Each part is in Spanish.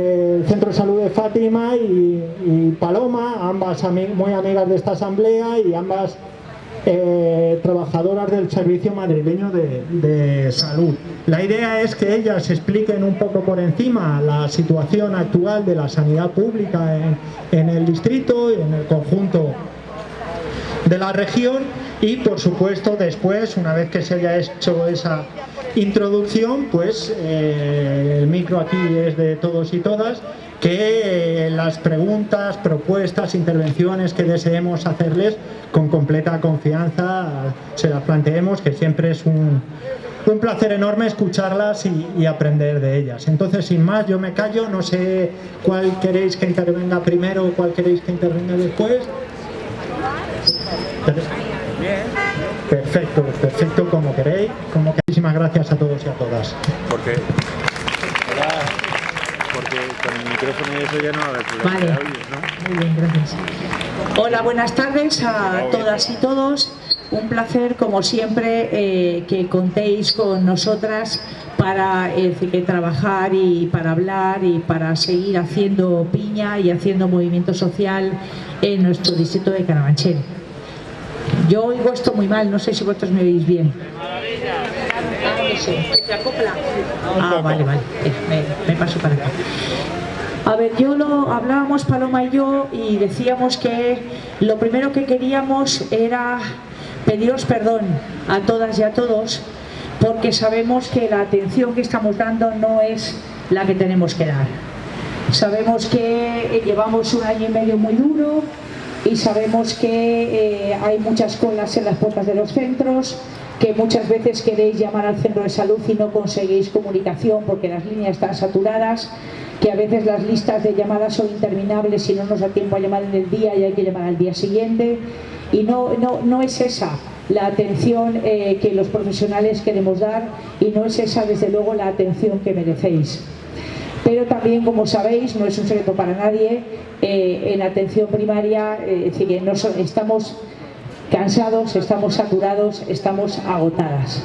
el Centro de Salud de Fátima y, Paloma, ambas muy amigas de esta asamblea y ambas eh, trabajadoras del Servicio Madrileño de, Salud. La idea es que ellas expliquen un poco por encima la situación actual de la sanidad pública en, en el distrito y en el conjunto de la región y por supuesto después, una vez que se haya hecho esa introducción, pues eh, el micro aquí es de todos y todas, que eh, las preguntas, propuestas, intervenciones que deseemos hacerles con completa confianza se las planteemos, que siempre es un, un placer enorme escucharlas y, aprender de ellas. Entonces, sin más, yo me callo, no sé cuál queréis que intervenga primero o cuál queréis que intervenga después. Perfecto, perfecto, como queréis. Como Muchísimas gracias a todos y a todas. Porque, hola, porque con el micrófono y eso ya no. Vale. ¿no? Muy bien, gracias. Hola, buenas tardes a todas y todos. Un placer, como siempre, eh, que contéis con nosotras para eh, que trabajar y para hablar y para seguir haciendo piña y haciendo movimiento social en nuestro distrito de Carabanchel. Yo oigo esto muy mal, no sé si vosotros me oís bien. Ah, vale, vale, me, paso para acá. A ver, yo lo hablábamos Paloma y yo y decíamos que lo primero que queríamos era pediros perdón a todas y a todos porque sabemos que la atención que estamos dando no es la que tenemos que dar. Sabemos que llevamos un año y medio muy duro, y sabemos que eh, hay muchas colas en las puertas de los centros, que muchas veces queréis llamar al centro de salud y no conseguís comunicación porque las líneas están saturadas, que a veces las listas de llamadas son interminables y no nos da tiempo a llamar en el día y hay que llamar al día siguiente. Y no, no, no es esa la atención eh, que los profesionales queremos dar y no es esa desde luego la atención que merecéis pero también, como sabéis, no es un secreto para nadie, eh, en atención primaria, eh, es decir, no estamos cansados, estamos saturados, estamos agotadas.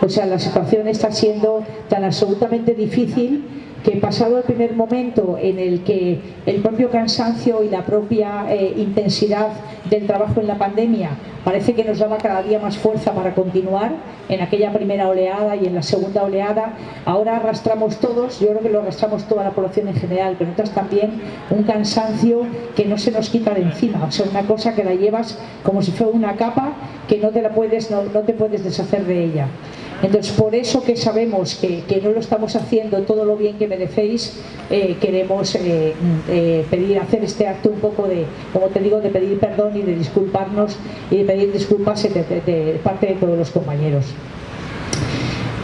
O sea, la situación está siendo tan absolutamente difícil que pasado el primer momento en el que el propio cansancio y la propia eh, intensidad del trabajo en la pandemia parece que nos daba cada día más fuerza para continuar en aquella primera oleada y en la segunda oleada, ahora arrastramos todos, yo creo que lo arrastramos toda la población en general, pero notas también un cansancio que no se nos quita de encima, o sea, una cosa que la llevas como si fuera una capa que no te la puedes, no te puedes deshacer de ella. Entonces, por eso que sabemos que, no lo estamos haciendo todo lo bien que merecéis, eh, queremos eh, eh, pedir, hacer este acto un poco de, como te digo, de pedir perdón y de disculparnos y de pedir disculpas de, parte de todos los compañeros.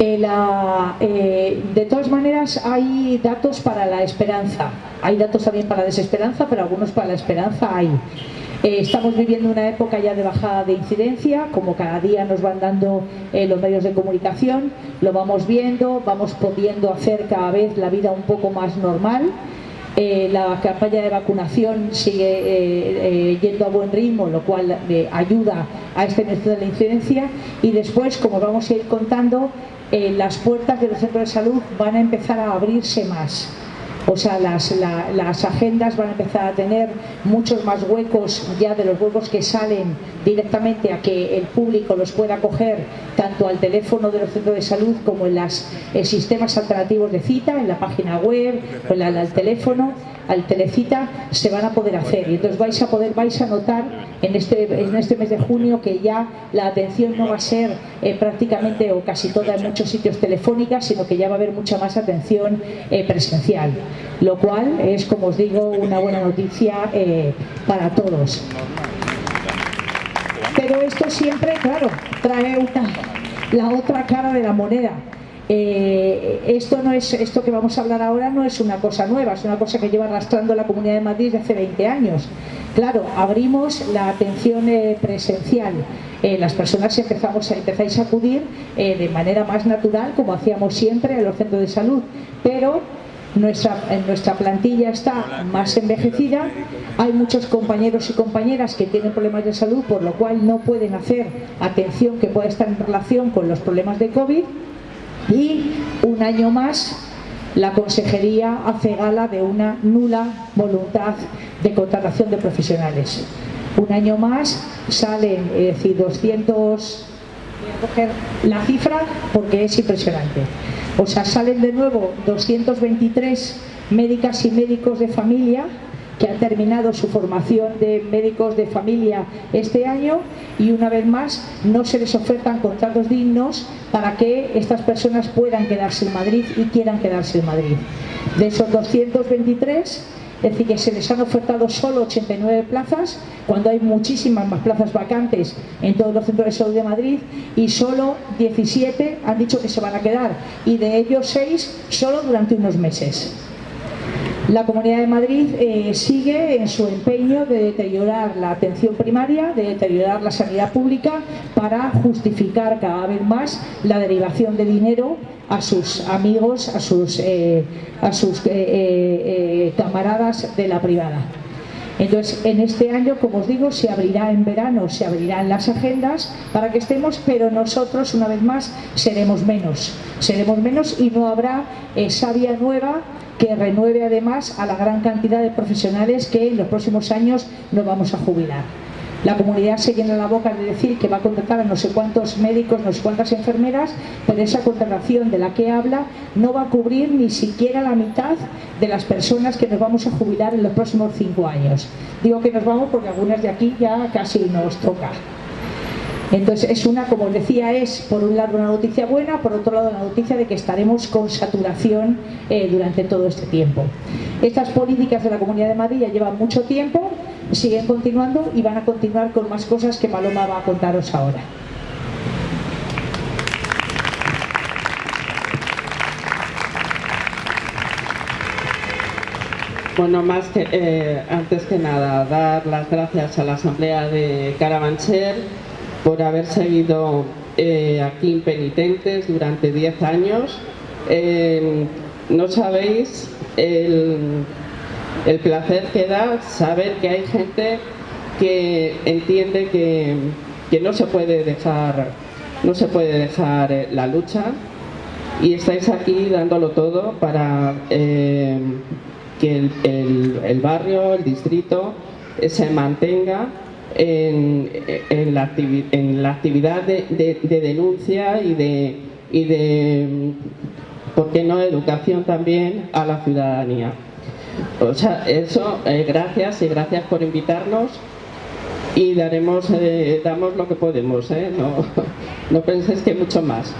de todas maneras hay datos para la esperanza, hay datos también para la desesperanza, pero algunos para la esperanza hay. Eh, estamos viviendo una época ya de bajada de incidencia, como cada día nos van dando eh, los medios de comunicación, lo vamos viendo, vamos pudiendo hacer cada vez la vida un poco más normal. Eh, la campaña de vacunación sigue yendo a buen ritmo, lo cual ayuda a este de la incidencia. Y después, como vamos a ir contando, las puertas de los centros de salud van a empezar a abrirse más o sea, las, las, agendas van a empezar a tener muchos más huecos ya de los huecos que salen directamente a que el público los pueda coger tanto al teléfono de los centros de salud como en los sistemas alternativos de cita, en la página web, en el teléfono al telecita se van a poder hacer. y entonces vais a poder vais a notar en este en este mes de junio que ya la atención no va a ser eh, prácticamente o casi toda en muchos sitios telefónicas sino que ya va a haber mucha más atención eh, presencial lo cual es como os digo una buena noticia eh, para todos pero esto siempre claro trae la otra cara de la moneda eh, esto no es esto que vamos a hablar ahora no es una cosa nueva, es una cosa que lleva arrastrando la Comunidad de Madrid desde hace 20 años. Claro, abrimos la atención eh, presencial. Las personas empezamos a, empezáis a acudir de manera más natural, como hacíamos siempre, a los centros de salud, pero nuestra, nuestra plantilla está más envejecida, hay muchos compañeros y compañeras que tienen problemas de salud, por lo cual no pueden hacer atención que pueda estar en relación con los problemas de COVID y un año más la Consejería hace gala de una nula voluntad de contratación de profesionales. Un año más salen, es decir, 200 coger la cifra porque es impresionante. O sea, salen de nuevo 223 médicas y médicos de familia que han terminado su formación de médicos de familia este año y una vez más no se les ofertan contratos dignos para que estas personas puedan quedarse en Madrid y quieran quedarse en Madrid. De esos 223 es decir, que se les han ofertado solo 89 plazas, cuando hay muchísimas más plazas vacantes en todos los centros de salud de Madrid, y solo 17 han dicho que se van a quedar, y de ellos 6 solo durante unos meses. La Comunidad de Madrid eh, sigue en su empeño de deteriorar la atención primaria, de deteriorar la sanidad pública para justificar cada vez más la derivación de dinero a sus amigos, a sus, eh, a sus eh, camaradas de la privada. Entonces, en este año, como os digo, se abrirá en verano, se abrirán las agendas para que estemos, pero nosotros, una vez más, seremos menos. Seremos menos y no habrá esa vía nueva que renueve además a la gran cantidad de profesionales que en los próximos años nos vamos a jubilar. La comunidad se llena la boca de decir que va a contratar a no sé cuántos médicos, no sé cuántas enfermeras, pero esa contratación de la que habla no va a cubrir ni siquiera la mitad de las personas que nos vamos a jubilar en los próximos cinco años. Digo que nos vamos porque algunas de aquí ya casi nos toca. Entonces es una, como decía, es por un lado una noticia buena, por otro lado la noticia de que estaremos con saturación eh, durante todo este tiempo. Estas políticas de la Comunidad de Madrid ya llevan mucho tiempo, siguen continuando y van a continuar con más cosas que Paloma va a contaros ahora. Bueno, más que eh, antes que nada, dar las gracias a la Asamblea de Carabanchel por haber seguido eh, aquí impenitentes durante 10 años. Eh, no sabéis el, placer que da saber que hay gente que entiende que, no se puede dejar no se puede dejar eh, la lucha y estáis aquí dándolo todo para que el, barrio, el distrito se mantenga en, la, en la, actividad de, denuncia y de, y de, ¿por qué no?, educación también a la ciudadanía. O sea, eso, eh, gracias y gracias por invitarnos y daremos, eh, damos lo que podemos, ¿eh? no, no penséis que mucho más.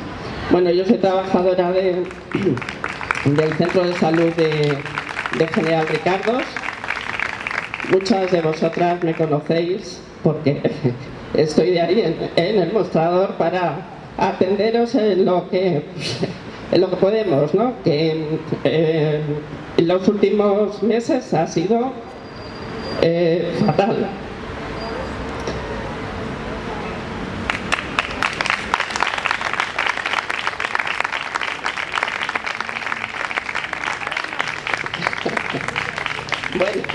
Bueno, yo soy trabajadora de, del Centro de Salud de, General Ricardos. Muchas de vosotras me conocéis porque estoy de ahí en, el mostrador para atenderos en lo que, en lo que podemos, ¿no? En los últimos meses ha sido eh, fatal. bueno.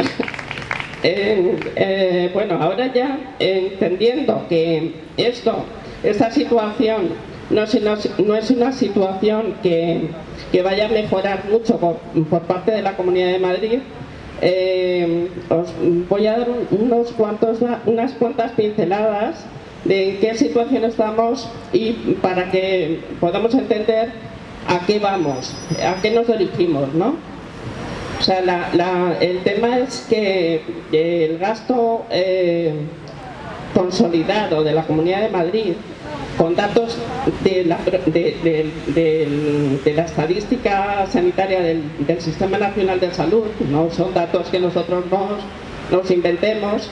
Eh, bueno, ahora ya entendiendo que esto, esta situación no es una, no es una situación que, vaya a mejorar mucho por, parte de la Comunidad de Madrid, eh, os voy a dar unos cuantos, unas cuantas pinceladas de en qué situación estamos y para que podamos entender a qué vamos, a qué nos dirigimos, ¿no? O sea, el tema es que el gasto eh, consolidado de la Comunidad de Madrid con datos de la, estadística sanitaria del, Sistema Nacional de Salud, no son datos que nosotros nos, inventemos,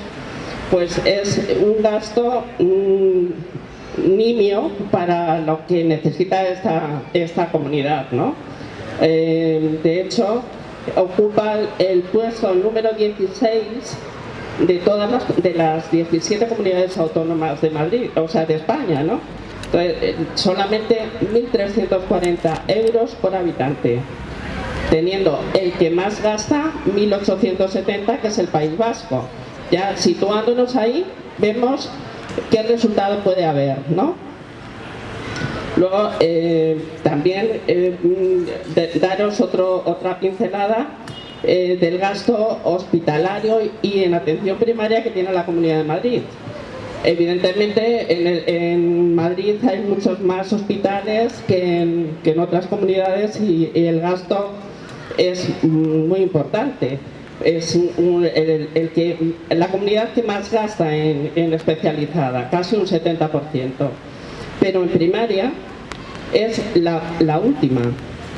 pues es un gasto mm, nimio para lo que necesita esta, esta comunidad. ¿no? Eh, de hecho, ocupa el puesto número 16 de todas las, de las 17 comunidades autónomas de Madrid, o sea, de España, ¿no? Eh, solamente 1.340 euros por habitante, teniendo el que más gasta 1.870, que es el País Vasco. Ya situándonos ahí, vemos qué resultado puede haber, ¿no? Luego, eh, también eh, mm, daros otro, otra pincelada eh, del gasto hospitalario y en atención primaria que tiene la Comunidad de Madrid. Evidentemente en, Madrid hay muchos más hospitales que en, otras comunidades y, el gasto es muy importante. Es el, que, la comunidad que más gasta en, en especializada, casi un 70%. Pero en primaria es la última,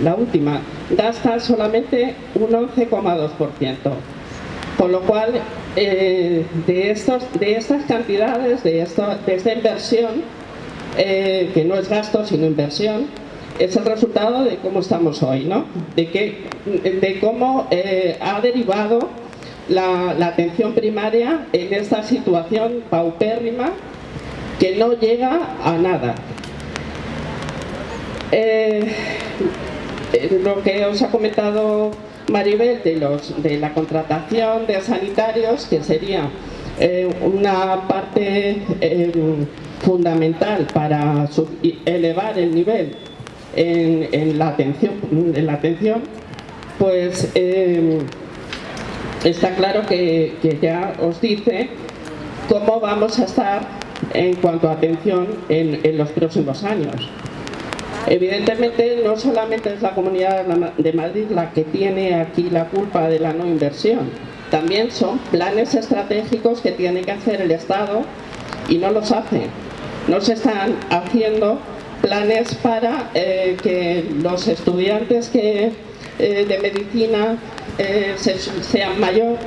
la última, gasta solamente un 11,2%. Con lo cual, eh, de, estos, de estas cantidades, de, esta inversión, eh, que no es gasto sino inversión, es el resultado de cómo estamos hoy, ¿no? de cómo eh, ha derivado la, la, atención primaria en esta situación paupérrima que no llega a nada. Lo que os ha comentado Maribel de, la contratación de sanitarios, que sería eh, una parte eh, fundamental para elevar el nivel en, la atención, en la atención pues eh, está claro que, ya os dice cómo vamos a estar en cuanto a atención en los próximos años. Evidentemente no solamente es la Comunidad de Madrid la que tiene aquí la culpa de la no inversión, también son planes estratégicos que tiene que hacer el Estado y no los hace. No se están haciendo planes para eh, que los estudiantes que, eh, de medicina eh, sean mayor,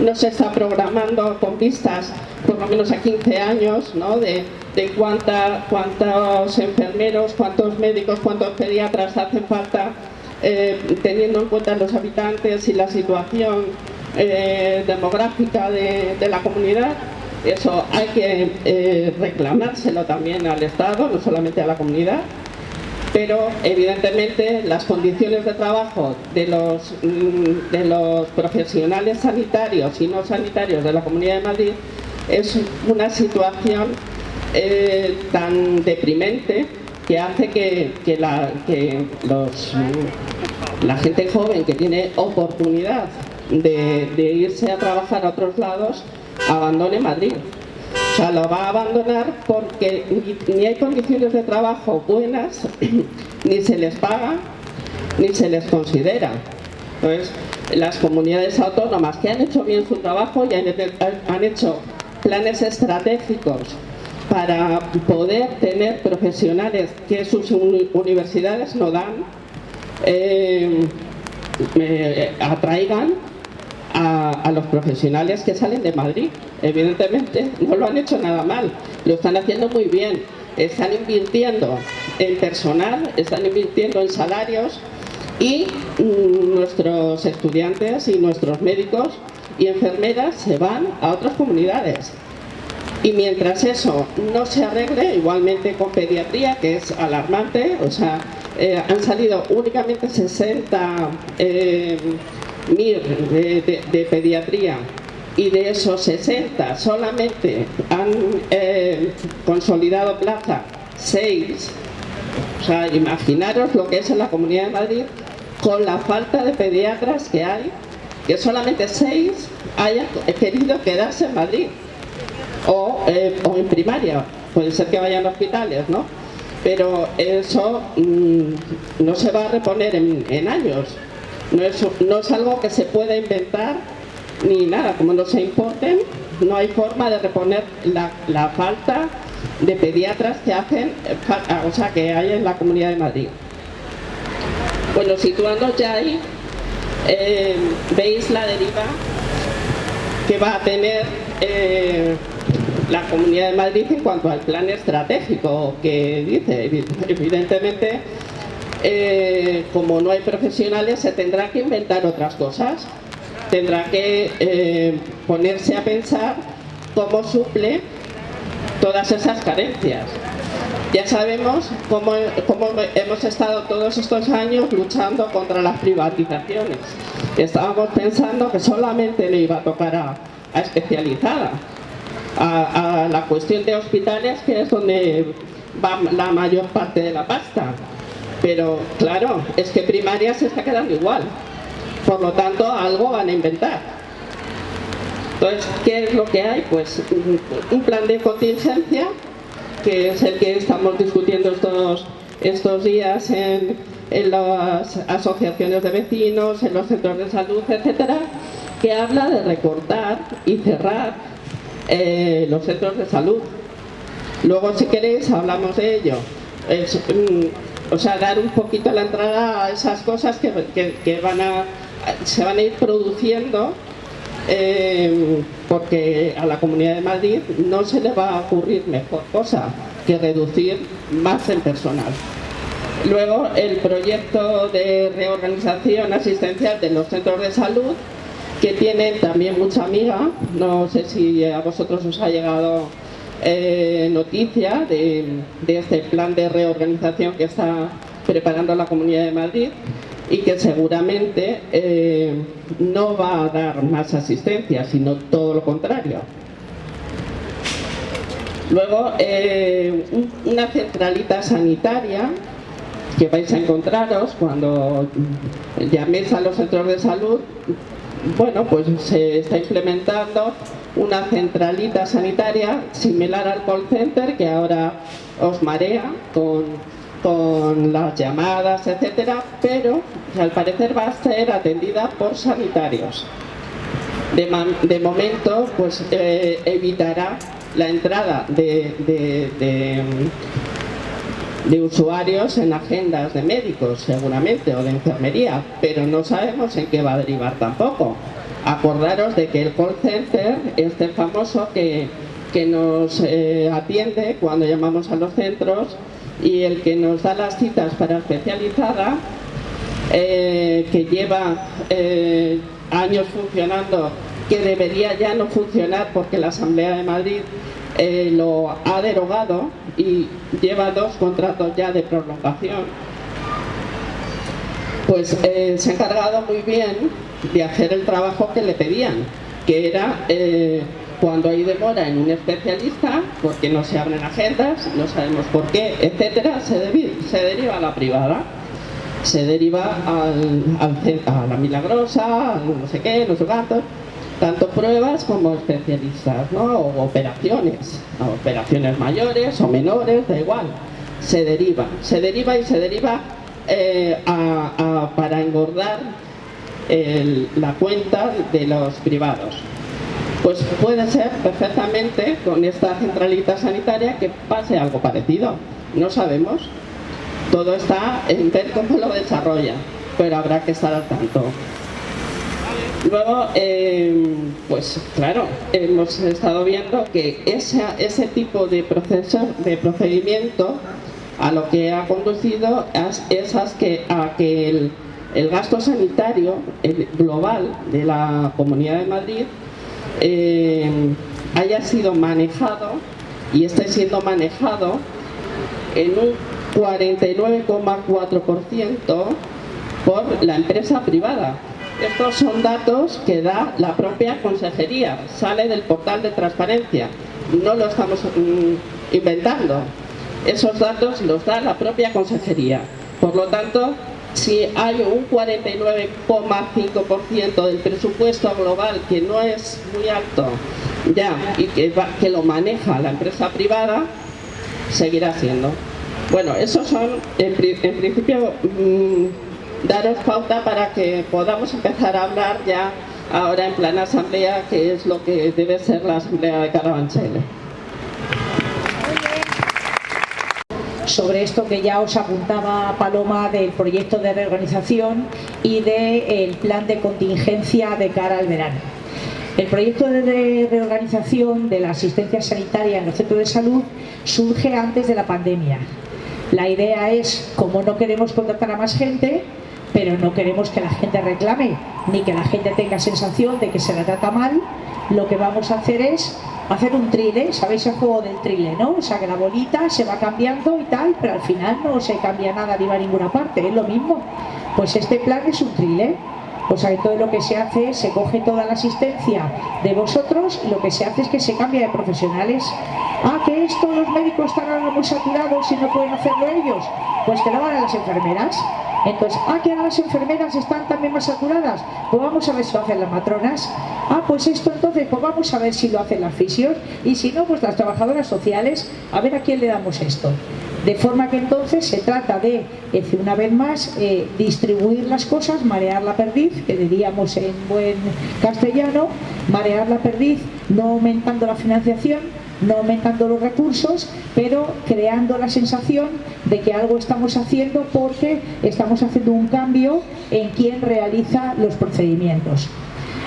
no se está programando con vistas por lo menos a 15 años ¿no? de de cuánta, cuántos enfermeros, cuántos médicos, cuántos pediatras hacen falta eh, teniendo en cuenta los habitantes y la situación eh, demográfica de, la comunidad. Eso hay que eh, reclamárselo también al Estado, no solamente a la comunidad, pero evidentemente las condiciones de trabajo de los, mm, de los profesionales sanitarios y no sanitarios de la Comunidad de Madrid es una situación eh, tan deprimente que hace que, la, los, la gente joven que tiene oportunidad de, irse a trabajar a otros lados abandone Madrid. O sea, lo va a abandonar porque ni, hay condiciones de trabajo buenas, ni se les paga, ni se les considera. Entonces, las comunidades autónomas que han hecho bien su trabajo y han hecho planes estratégicos para poder tener profesionales que sus universidades no dan, eh, atraigan a, los profesionales que salen de Madrid. Evidentemente no lo han hecho nada mal, lo están haciendo muy bien. Están invirtiendo en personal, están invirtiendo en salarios y mm, nuestros estudiantes y nuestros médicos y enfermeras se van a otras comunidades y mientras eso no se arregle, igualmente con pediatría, que es alarmante, o sea, eh, han salido únicamente 60 eh, MIR de, pediatría y de esos 60 solamente han eh, consolidado plaza 6, o sea, imaginaros lo que es en la Comunidad de Madrid con la falta de pediatras que hay, que solamente 6 hayan querido quedarse en Madrid. Eh, o, en primaria, puede ser que vayan a hospitales, ¿no? Pero eso mm, no se va a reponer en, años, no es, no es algo que se pueda inventar ni nada, como no se importen, no hay forma de reponer la, falta de pediatras que hacen, o sea, que hay en la Comunidad de Madrid. Bueno, situando ya ahí, eh, veis la deriva que va a tener eh, la Comunidad de Madrid en cuanto al plan estratégico que dice. Evidentemente, eh, como no hay profesionales, se tendrá que inventar otras cosas. Tendrá que eh, ponerse a pensar cómo suple todas esas carencias. Ya sabemos cómo, hemos estado todos estos años luchando contra las privatizaciones. Estábamos pensando que solamente le iba a tocar a, a especializada, a, la cuestión de hospitales, que es donde va la mayor parte de la pasta. Pero claro, es que primaria se está quedando igual. Por lo tanto, algo van a inventar. Entonces, ¿qué es lo que hay? Pues un plan de contingencia, que es el que estamos discutiendo estos, estos días en, en las asociaciones de vecinos, en los centros de salud, etcétera, que habla de recortar y cerrar eh, los centros de salud. Luego, si queréis, hablamos de ello. Mm, o sea, dar un poquito la entrada a esas cosas que, van a, se van a ir produciendo eh, porque a la Comunidad de Madrid no se le va a ocurrir mejor cosa que reducir más el personal. Luego, el proyecto de reorganización asistencial de los centros de salud, que tienen también mucha amiga, no sé si a vosotros os ha llegado eh, noticia de, este plan de reorganización que está preparando la Comunidad de Madrid y que seguramente eh, no va a dar más asistencia, sino todo lo contrario. Luego, eh, una centralita sanitaria que vais a encontraros cuando llaméis a los centros de salud, bueno, pues se está implementando una centralita sanitaria similar al call center que ahora os marea con, con las llamadas, etcétera, pero al parecer va a ser atendida por sanitarios. De, momento, pues eh, evitará la entrada de de usuarios en agendas de médicos seguramente o de enfermería, pero no sabemos en qué va a derivar tampoco. Acordaros de que el call center, este famoso que, que nos eh, atiende cuando llamamos a los centros y el que nos da las citas para especializada, eh, que lleva eh, años funcionando, que debería ya no funcionar porque la Asamblea de Madrid lo ha derogado y lleva dos contratos ya de prolongación, pues se ha encargado muy bien de hacer el trabajo que le pedían, que era eh, cuando hay demora en un especialista, porque no se abren agendas, no sabemos por qué, etcétera, se, se deriva a la privada. Se deriva al, a la milagrosa, no sé qué, no sé cuánto, tanto pruebas como especialistas, ¿no? o operaciones, operaciones mayores o menores, da igual, se deriva, se deriva y se deriva eh, para engordar la cuenta de los privados. Pues puede ser perfectamente con esta centralita sanitaria que pase algo parecido, no sabemos, todo está en ver cómo lo desarrolla, pero habrá que estar al tanto. Luego, em, pues claro, hemos estado viendo que ese tipo de proceso, de procedimiento, a lo que ha conducido es, a que, a que el, gasto sanitario global de la Comunidad de Madrid em, haya sido manejado y esté siendo manejado en un 49,4% por la empresa privada estos son datos que da la propia consejería, sale del portal de transparencia, no lo estamos mm, inventando. Esos datos los da la propia consejería. Por lo tanto, si hay un 49,5% del presupuesto global que no es muy alto ya y que, lo maneja la empresa privada, seguirá siendo. Bueno, esos son en, principio mm, daros pauta para que podamos empezar a hablar ya ahora en plena asamblea, que es lo que debe ser la asamblea de Carabanchel. Sobre esto que ya os apuntaba Paloma del proyecto de reorganización y del plan de contingencia de cara al verano. El proyecto de reorganización de la asistencia sanitaria en los centros de salud surge antes de la pandemia. La idea es, como no queremos contratar a más gente, pero no queremos que la gente reclame ni que la gente tenga sensación de que se la trata mal lo que vamos a hacer es hacer un trile, ¿sabéis el juego del trile, no? O sea que la bolita se va cambiando y tal, pero al final no se cambia nada ni va a ninguna parte, es lo mismo. Pues este plan es un trile. O sea, todo lo que se hace, se coge toda la asistencia de vosotros y lo que se hace es que se cambia de profesionales. Ah, que esto los médicos están ahora muy saturados y no pueden hacerlo ellos. Pues que lo hagan las enfermeras. Entonces, ah, que ahora las enfermeras están también más saturadas. Pues vamos a ver si lo hacen las matronas. Ah, pues esto entonces, pues vamos a ver si lo hacen las fisios. Y si no, pues las trabajadoras sociales, a ver a quién le damos esto. De forma que entonces se trata de, una vez más, eh, distribuir las cosas, marear la perdiz, que diríamos en buen castellano, marear la perdiz, no aumentando la financiación, no aumentando los recursos, pero creando la sensación de que algo estamos haciendo porque estamos haciendo un cambio en quien realiza los procedimientos.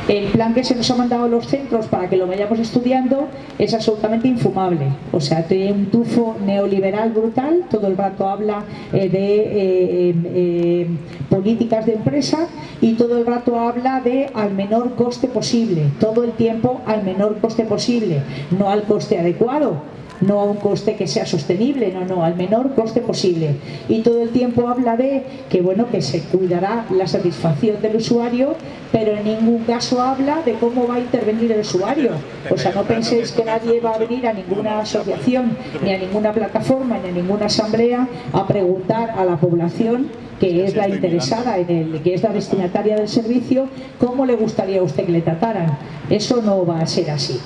El plan que se nos ha mandado a los centros para que lo vayamos estudiando es absolutamente infumable. O sea, tiene un tufo neoliberal brutal, todo el rato habla eh, de eh, eh, políticas de empresa y todo el rato habla de al menor coste posible, todo el tiempo al menor coste posible, no al coste adecuado no a un coste que sea sostenible, no, no, al menor coste posible. Y todo el tiempo habla de que, bueno, que se cuidará la satisfacción del usuario, pero en ningún caso habla de cómo va a intervenir el usuario. O sea, no penséis que nadie va a venir a ninguna asociación, ni a ninguna plataforma, ni a ninguna asamblea a preguntar a la población que es la interesada en el, que es la destinataria del servicio, cómo le gustaría a usted que le trataran. Eso no va a ser así.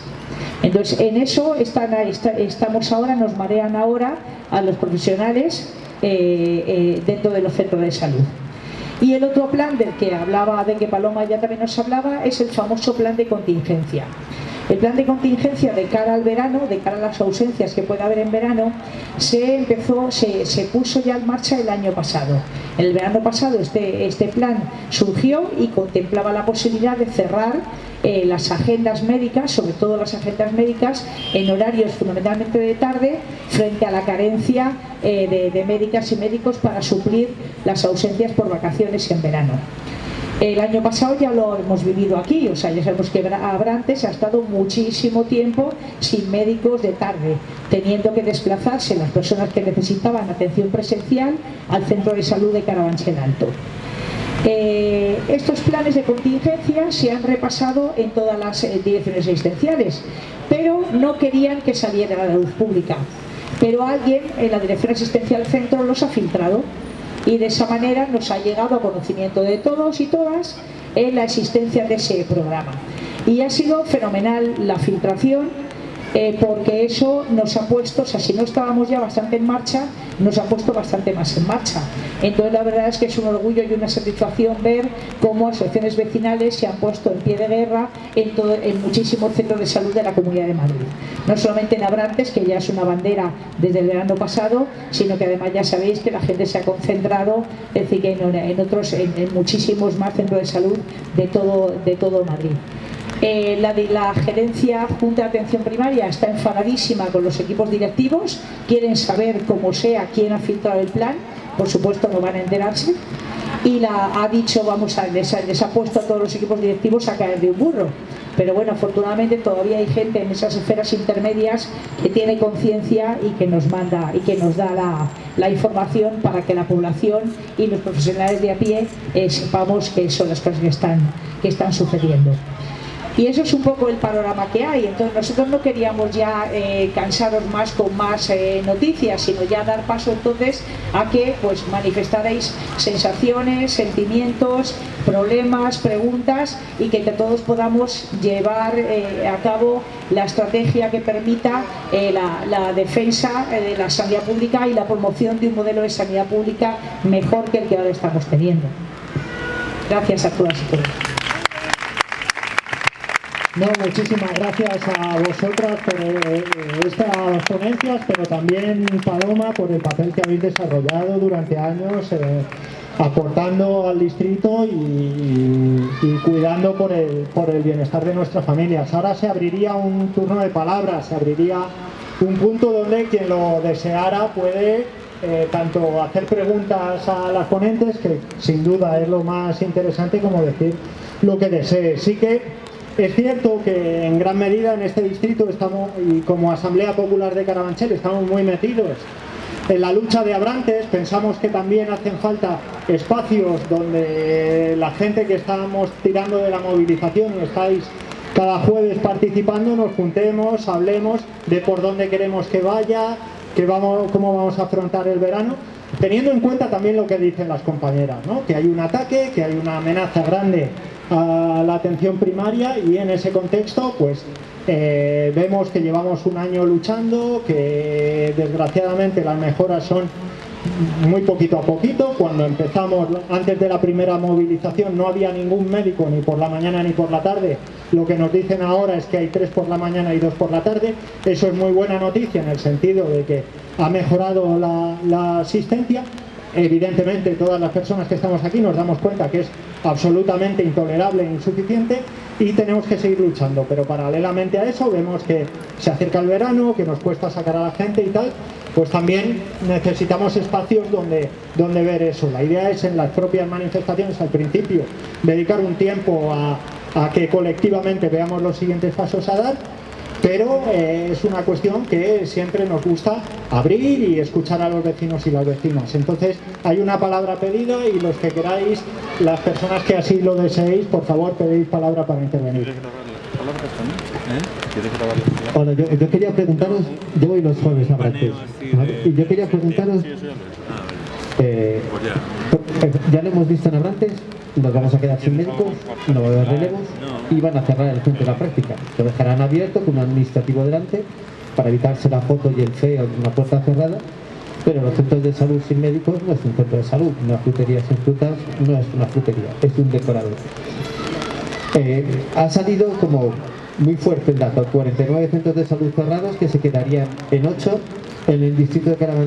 Entonces, en eso estamos ahora, nos marean ahora a los profesionales eh, eh, dentro de los centros de salud. Y el otro plan del que hablaba, de que Paloma ya también nos hablaba, es el famoso plan de contingencia. El plan de contingencia de cara al verano, de cara a las ausencias que puede haber en verano, se empezó, se, puso ya en marcha el año pasado. El verano pasado este, este plan surgió y contemplaba la posibilidad de cerrar eh, las agendas médicas, sobre todo las agendas médicas, en horarios fundamentalmente de tarde, frente a la carencia eh, de, médicas y médicos para suplir las ausencias por vacaciones en verano. El año pasado ya lo hemos vivido aquí, o sea, ya sabemos que Abrantes ha estado muchísimo tiempo sin médicos de tarde, teniendo que desplazarse las personas que necesitaban atención presencial al centro de salud de Carabanchel Alto. Eh, estos planes de contingencia se han repasado en todas las eh, direcciones asistenciales, pero no querían que saliera a la luz pública. Pero alguien en la dirección asistencial centro los ha filtrado y de esa manera nos ha llegado a conocimiento de todos y todas en la existencia de ese programa. Y ha sido fenomenal la filtración eh, porque eso nos ha puesto, o sea, si no estábamos ya bastante en marcha, nos ha puesto bastante más en marcha. Entonces la verdad es que es un orgullo y una satisfacción ver cómo asociaciones vecinales se han puesto en pie de guerra en, en muchísimos centros de salud de la Comunidad de Madrid. No solamente en Abrantes, que ya es una bandera desde el verano pasado, sino que además ya sabéis que la gente se ha concentrado es decir, en, otros, en, muchísimos más centros de salud de todo, de todo Madrid. Eh, la, la gerencia Junta de Atención Primaria está enfadadísima con los equipos directivos, quieren saber cómo sea quién ha filtrado el plan, por supuesto no van a enterarse, y ha dicho, vamos a, les ha, puesto a todos los equipos directivos a caer de un burro. Pero bueno, afortunadamente todavía hay gente en esas esferas intermedias que tiene conciencia y que nos manda y que nos da la, información para que la población y los profesionales de a pie eh, sepamos que son las cosas que están sucediendo. Y eso es un poco el panorama que hay. Entonces nosotros no queríamos ya eh, cansaros más con más eh, noticias, sino ya dar paso entonces a que pues manifestaréis sensaciones, sentimientos, problemas, preguntas y que todos podamos llevar eh, a cabo la estrategia que permita la, la, defensa de la sanidad pública y la promoción de un modelo de sanidad pública mejor que el que ahora estamos teniendo. Gracias a todas y todos. No, muchísimas gracias a vosotras por eh, estas ponencias, pero también Paloma por el papel que habéis desarrollado durante años, eh, aportando al distrito y, cuidando por el, por el bienestar de nuestras familias. Ahora se abriría un turno de palabras, se abriría un punto donde quien lo deseara puede eh, tanto hacer preguntas a las ponentes, que sin duda es lo más interesante, como decir lo que desee. Sí que es cierto que en gran medida en este distrito estamos, y como Asamblea Popular de Carabanchel, estamos muy metidos en la lucha de Abrantes pensamos que también hacen falta espacios donde la gente que estamos tirando de la movilización y estáis cada jueves participando nos juntemos, hablemos de por dónde queremos que vaya, que vamos, cómo vamos a afrontar el verano, teniendo en cuenta también lo que dicen las compañeras, ¿no? que hay un ataque, que hay una amenaza grande a la atención primaria y en ese contexto pues eh, vemos que llevamos un año luchando, que desgraciadamente las mejoras son muy poquito a poquito. Cuando empezamos, antes de la primera movilización, no había ningún médico ni por la mañana ni por la tarde. Lo que nos dicen ahora es que hay tres por la mañana y dos por la tarde. Eso es muy buena noticia en el sentido de que ha mejorado la, la asistencia. Evidentemente, todas las personas que estamos aquí nos damos cuenta que es absolutamente intolerable e insuficiente y tenemos que seguir luchando. Pero paralelamente a eso vemos que se acerca el verano, que nos cuesta sacar a la gente y tal, pues también necesitamos espacios donde, donde ver eso. La idea es en las propias manifestaciones al principio dedicar un tiempo a, a que colectivamente veamos los siguientes pasos a dar pero eh, es una cuestión que siempre nos gusta abrir y escuchar a los vecinos y las vecinas. Entonces hay una palabra pedida y los que queráis, las personas que así lo deseéis, por favor pedid palabra para intervenir. Hola, yo, yo quería preguntaros, yo voy los jueves a Brasil, ¿vale? y yo quería preguntaros, eh, eh, ya lo hemos visto en Abrantes, nos vamos a quedar sin médicos, no va a haber relevos y van a cerrar el centro de la práctica. Lo dejarán abierto con un administrativo delante para evitarse la foto y el feo de una puerta cerrada, pero los centros de salud sin médicos no es un centro de salud, una frutería sin frutas no es una frutería, es un decorador. Eh, ha salido como muy fuerte el dato, 49 centros de salud cerrados que se quedarían en 8 en el distrito de Carabanchel